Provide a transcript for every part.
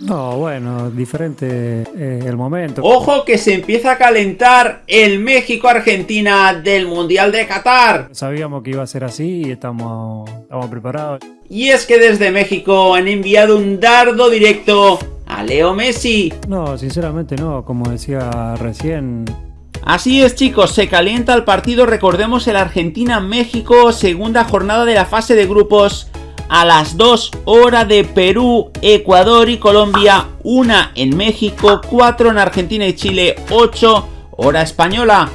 No, bueno, diferente eh, el momento. Ojo que se empieza a calentar el México-Argentina del Mundial de Qatar. Sabíamos que iba a ser así y estamos, estamos preparados. Y es que desde México han enviado un dardo directo a Leo Messi. No, sinceramente no, como decía recién, Así es chicos, se calienta el partido, recordemos el Argentina-México, segunda jornada de la fase de grupos a las 2 horas de Perú, Ecuador y Colombia, una en México, 4 en Argentina y Chile, 8 hora española.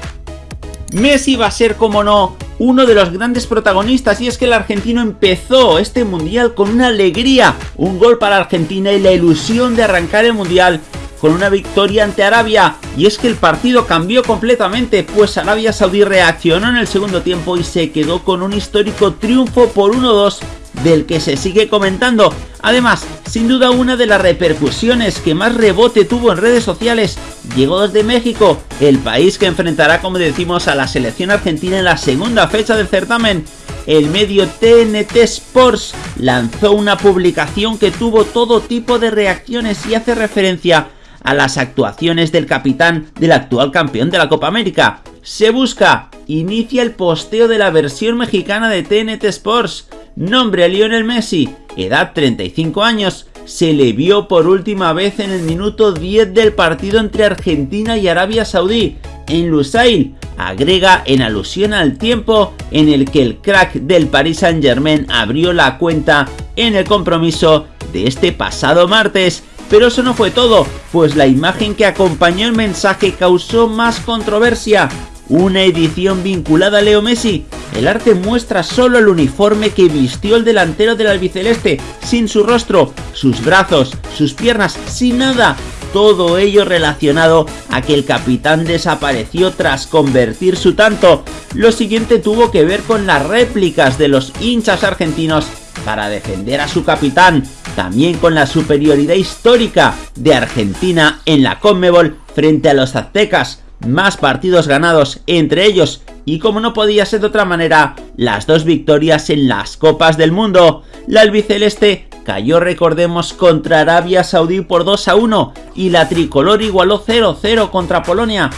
Messi va a ser, como no, uno de los grandes protagonistas y es que el argentino empezó este mundial con una alegría, un gol para Argentina y la ilusión de arrancar el mundial con una victoria ante Arabia y es que el partido cambió completamente pues Arabia Saudí reaccionó en el segundo tiempo y se quedó con un histórico triunfo por 1-2 del que se sigue comentando. Además, sin duda una de las repercusiones que más rebote tuvo en redes sociales llegó desde México, el país que enfrentará como decimos a la selección argentina en la segunda fecha del certamen. El medio TNT Sports lanzó una publicación que tuvo todo tipo de reacciones y hace referencia a las actuaciones del capitán del actual campeón de la Copa América. Se busca, inicia el posteo de la versión mexicana de TNT Sports. Nombre a Lionel Messi, edad 35 años, se le vio por última vez en el minuto 10 del partido entre Argentina y Arabia Saudí, en Lusail, agrega en alusión al tiempo en el que el crack del Paris Saint Germain abrió la cuenta en el compromiso de este pasado martes pero eso no fue todo, pues la imagen que acompañó el mensaje causó más controversia. Una edición vinculada a Leo Messi. El arte muestra solo el uniforme que vistió el delantero del albiceleste, sin su rostro, sus brazos, sus piernas, sin nada. Todo ello relacionado a que el capitán desapareció tras convertir su tanto. Lo siguiente tuvo que ver con las réplicas de los hinchas argentinos para defender a su capitán, también con la superioridad histórica de Argentina en la Conmebol frente a los aztecas, más partidos ganados entre ellos y como no podía ser de otra manera, las dos victorias en las Copas del Mundo. La albiceleste cayó recordemos contra Arabia Saudí por 2 a 1 y la tricolor igualó 0-0 contra Polonia.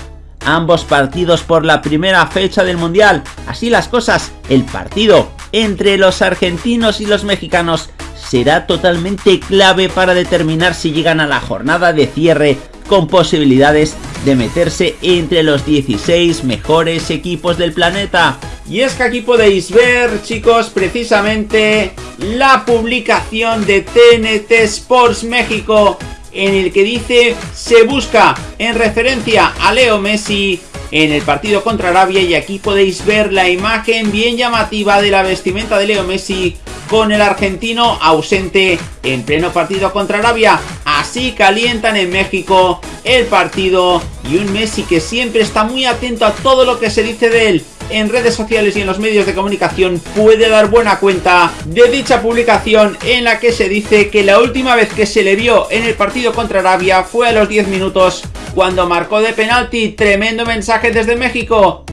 Ambos partidos por la primera fecha del Mundial. Así las cosas, el partido entre los argentinos y los mexicanos será totalmente clave para determinar si llegan a la jornada de cierre con posibilidades de meterse entre los 16 mejores equipos del planeta. Y es que aquí podéis ver, chicos, precisamente la publicación de TNT Sports México en el que dice se busca en referencia a Leo Messi en el partido contra Arabia y aquí podéis ver la imagen bien llamativa de la vestimenta de Leo Messi con el argentino ausente en pleno partido contra Arabia. Así calientan en México el partido y un Messi que siempre está muy atento a todo lo que se dice de él en redes sociales y en los medios de comunicación puede dar buena cuenta de dicha publicación en la que se dice que la última vez que se le vio en el partido contra Arabia fue a los 10 minutos cuando marcó de penalti. Tremendo mensaje desde México.